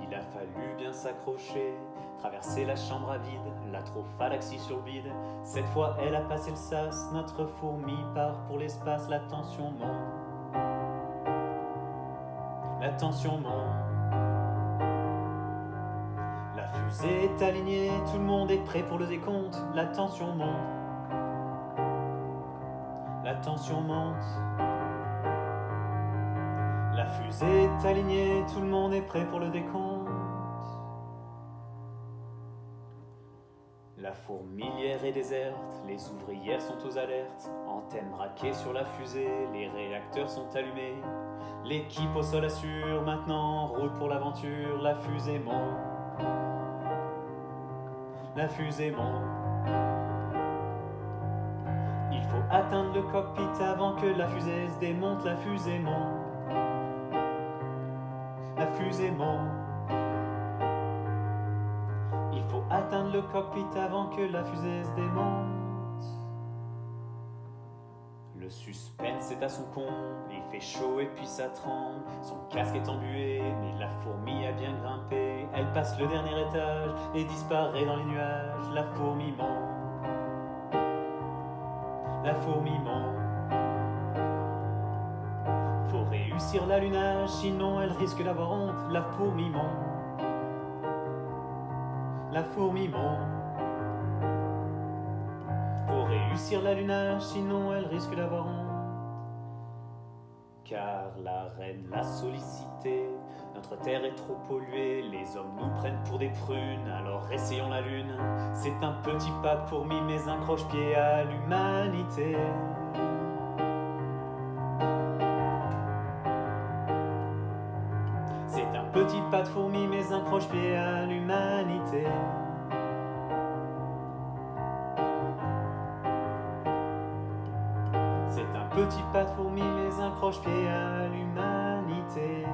il a fallu bien s'accrocher. Traverser la chambre à vide, la trop phalanxie sur le bide. Cette fois, elle a passé le sas, notre fourmi part pour l'espace, la tension monte. La tension monte. La fusée est alignée, tout le monde est prêt pour le décompte, la tension monte. La tension monte. La fusée est alignée, tout le monde est prêt pour le décompte. La fourmilière est déserte, les ouvrières sont aux alertes, antennes braquées sur la fusée, les réacteurs sont allumés. L'équipe au sol assure, maintenant route pour l'aventure, la fusée monte. La fusée monte. Il faut atteindre le cockpit avant que la fusée se démonte, la fusée monte. La fusée monte. Il faut atteindre le cockpit avant que la fusée se démonte. Le suspense est à son comble, il fait chaud et puis ça tremble. Son casque est embué, mais la fourmi a bien grimpé. Elle passe le dernier étage et disparaît dans les nuages. La fourmi monte. La fourmi monte. Réussir l'allunage, sinon elle risque d'avoir honte. La fourmi monte. La fourmi monte. Faut réussir l'allunage, sinon elle risque d'avoir honte. Car la reine l'a sollicité, notre terre est trop polluée, les hommes nous prennent pour des prunes, alors essayons la lune. C'est un petit pas de fourmi, mais un croche-pied à l'humanité. Petit pas de fourmi, mais un croche-pied à l'humanité. C'est un petit pas de fourmi, mais un croche-pied à l'humanité.